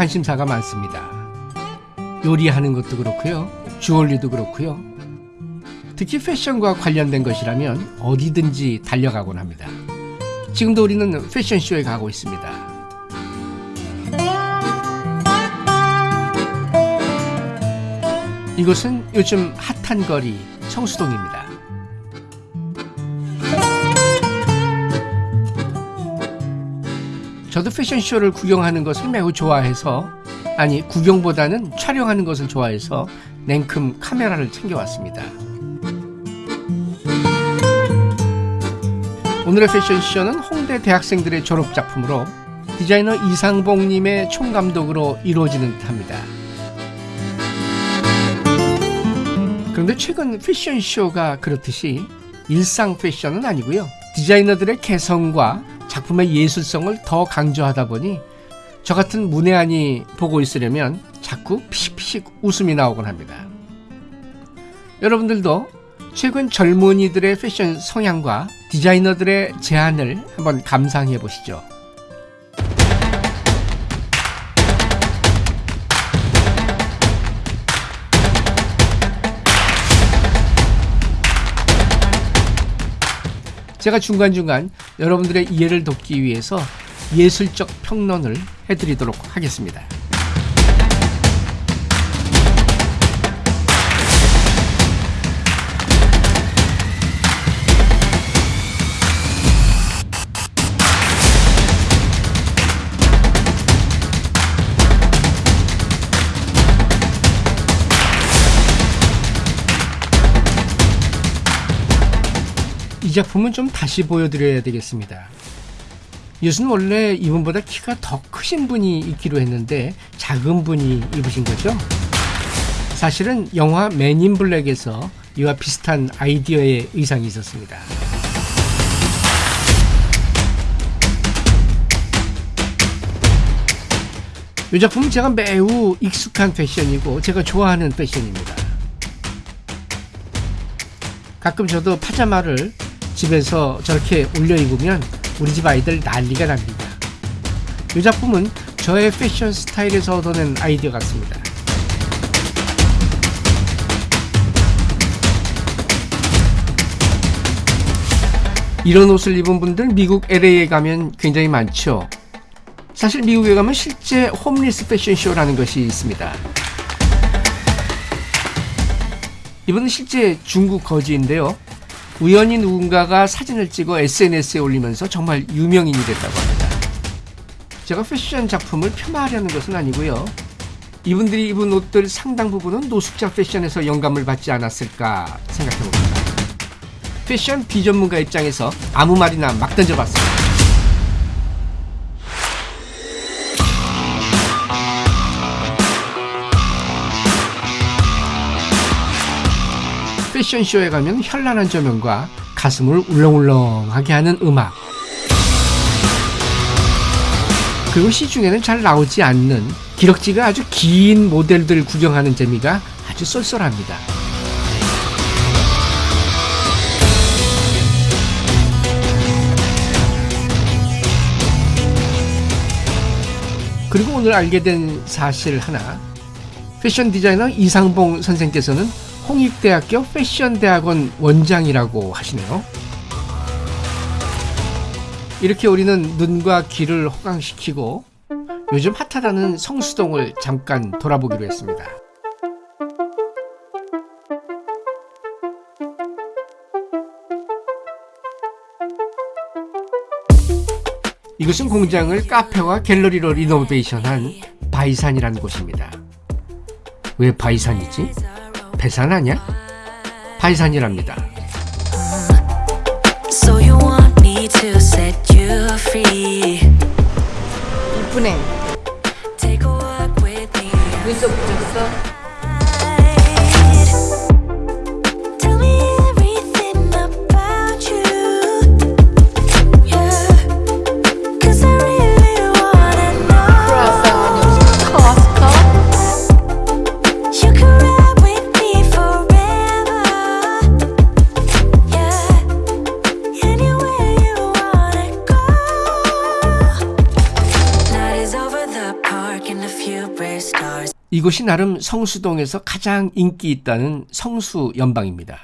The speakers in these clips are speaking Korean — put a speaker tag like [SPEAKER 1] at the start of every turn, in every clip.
[SPEAKER 1] 관심사가 많습니다. 요리하는 것도 그렇고요. 주얼리도 그렇고요. 특히 패션과 관련된 것이라면 어디든지 달려가곤 합니다. 지금도 우리는 패션쇼에 가고 있습니다. 이곳은 요즘 핫한 거리 성수동입니다. 저도 패션쇼를 구경하는 것을 매우 좋아해서 아니 구경보다는 촬영하는 것을 좋아해서 냉큼 카메라를 챙겨왔습니다. 오늘의 패션쇼는 홍대 대학생들의 졸업작품으로 디자이너 이상봉님의 총감독으로 이루어지는 듯합니다. 그런데 최근 패션쇼가 그렇듯이 일상 패션은 아니고요. 디자이너들의 개성과 작품의 예술성을 더 강조하다 보니 저 같은 문외한이 보고 있으려면 자꾸 피식피식 웃음이 나오곤 합니다. 여러분들도 최근 젊은이들의 패션 성향과 디자이너들의 제안을 한번 감상해 보시죠. 제가 중간중간 여러분들의 이해를 돕기 위해서 예술적 평론을 해드리도록 하겠습니다. 이 작품은 좀 다시 보여드려야 되겠습니다. 이것은 원래 이분보다 키가 더 크신 분이 입기로 했는데 작은 분이 입으신 거죠. 사실은 영화 맨인 블랙에서 이와 비슷한 아이디어의 의상이 있었습니다. 이 작품은 제가 매우 익숙한 패션이고 제가 좋아하는 패션입니다. 가끔 저도 파자마를 집에서 저렇게 올려 입으면 우리 집 아이들 난리가 납니다. 이 작품은 저의 패션 스타일에서 얻어낸 아이디어 같습니다. 이런 옷을 입은 분들 미국 LA에 가면 굉장히 많죠. 사실 미국에 가면 실제 홈리스 패션쇼라는 것이 있습니다. 이번은 실제 중국 거지인데요. 우연히 누군가가 사진을 찍어 SNS에 올리면서 정말 유명인이 됐다고 합니다. 제가 패션 작품을 폄하하려는 것은 아니고요. 이분들이 입은 옷들 상당 부분은 노숙자 패션에서 영감을 받지 않았을까 생각해봅니다. 패션 비전문가 입장에서 아무 말이나 막 던져봤습니다. 패션쇼에 가면 현란한 조명과 가슴을 울렁울렁하게 하는 음악 그리고 시중에는 잘 나오지 않는 기럭지가 아주 긴 모델들 구경하는 재미가 아주 쏠쏠합니다. 그리고 오늘 알게 된 사실 하나 패션 디자이너 이상봉 선생께서는 홍익대학교 패션대학원 원장이라고 하시네요. 이렇게 우리는 눈과 귀를 호강시키고 요즘 핫하다는 성수동을 잠깐 돌아보기로 했습니다. 이것은 공장을 카페와 갤러리로 리노베이션한 바이산이라는 곳입니다. 왜 바이산이지? 배산 아니야? 바이산이랍니다.
[SPEAKER 2] So you want me to set you free?
[SPEAKER 3] 이쁘네. 눈썹 붙였어?
[SPEAKER 1] 이곳이 나름 성수동에서 가장 인기 있다는 성수 연방입니다.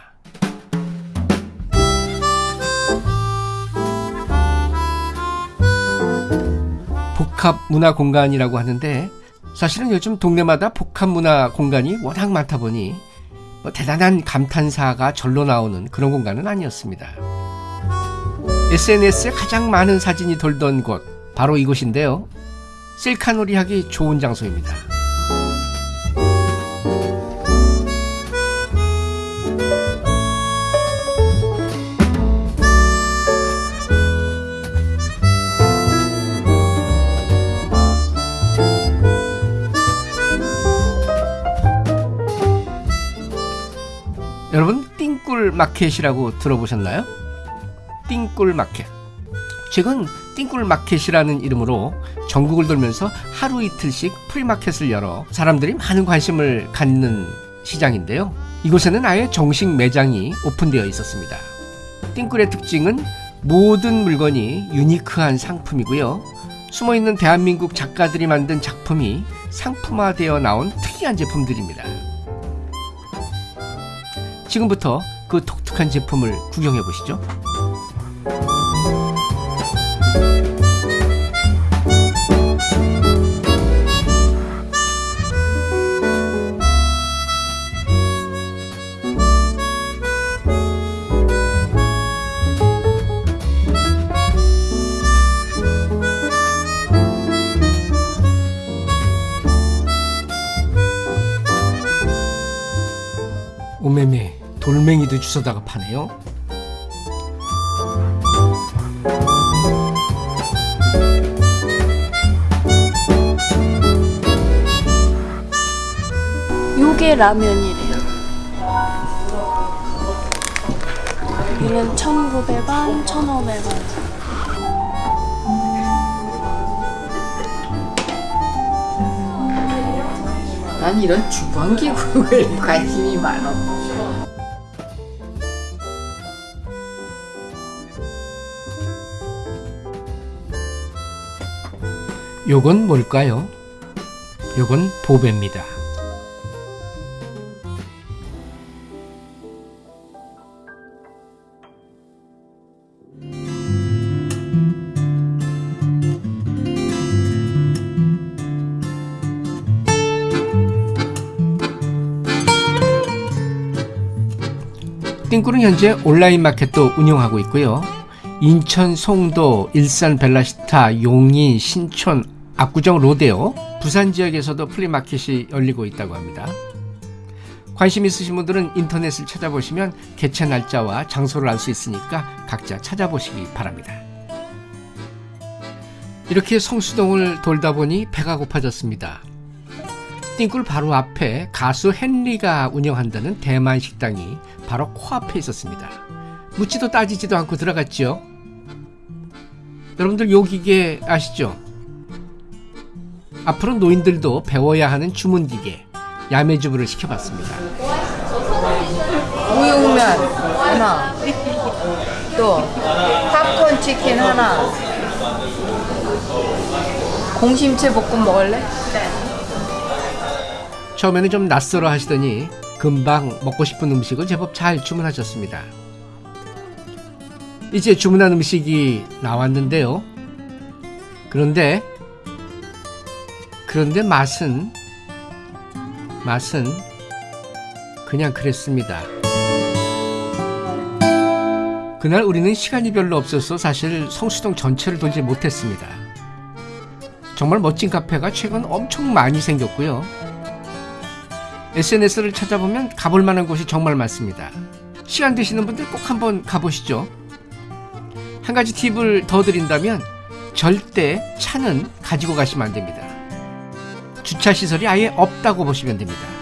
[SPEAKER 1] 복합 문화 공간이라고 하는데 사실은 요즘 동네마다 복합 문화 공간이 워낙 많다 보니 뭐 대단한 감탄사가 절로 나오는 그런 공간은 아니었습니다. SNS에 가장 많은 사진이 돌던 곳 바로 이곳인데요. 셀카놀이 하기 좋은 장소입니다. 여러분 띵꿀 마켓이라고 들어보셨나요? 띵굴 마켓. 최근 띵굴 마켓이라는 이름으로 전국을 돌면서 하루 이틀씩 프리마켓을 열어 사람들이 많은 관심을 갖는 시장인데요. 이곳에는 아예 정식 매장이 오픈되어 있었습니다. 띵굴의 특징은 모든 물건이 unique한 상품이고요. 숨어있는 대한민국 작가들이 만든 작품이 상품화되어 나온 특이한 제품들입니다. 지금부터 그 독특한 제품을 구경해 보시죠. 오메메 돌멩이도 주워다가 파네요.
[SPEAKER 3] 요게 라면이래요. 이는 1,900원, 1,500원.
[SPEAKER 4] 난 이런 주방기구에 관심이 많아.
[SPEAKER 1] 요건 뭘까요? 요건 보배입니다. 띵꿀은 현재 온라인 마켓도 운영하고 있고요. 인천, 송도, 일산, 벨라시타, 용인, 신촌, 압구정, 로데오, 부산 지역에서도 플리마켓이 열리고 있다고 합니다. 관심 있으신 분들은 인터넷을 찾아보시면 개최 날짜와 장소를 알 수 있으니까 각자 찾아보시기 바랍니다. 이렇게 성수동을 돌다 보니 배가 고파졌습니다. 띵꿀 바로 앞에 가수 헨리가 운영한다는 대만 식당이 바로 코앞에 있었습니다. 묻지도 따지지도 않고 들어갔죠. 여러분들 요 기계 아시죠? 앞으로 노인들도 배워야 하는 주문 기계 야매주부를 시켜봤습니다.
[SPEAKER 4] 우육면 하나. 또 팝콘 치킨 하나. 공심채 볶음 먹을래?
[SPEAKER 1] 처음에는 좀 낯설어 하시더니 금방 먹고 싶은 음식을 제법 잘 주문하셨습니다. 이제 주문한 음식이 나왔는데요. 그런데 그런데 맛은 맛은 그냥 그랬습니다. 그날 우리는 시간이 별로 없어서 사실 성수동 전체를 돌지 못했습니다. 정말 멋진 카페가 최근 엄청 많이 생겼고요. SNS를 찾아보면 가볼 만한 곳이 정말 많습니다. 시간 되시는 분들 꼭 한번 가보시죠. 한 가지 팁을 더 드린다면 절대 차는 가지고 가시면 안 됩니다. 주차 시설이 아예 없다고 보시면 됩니다.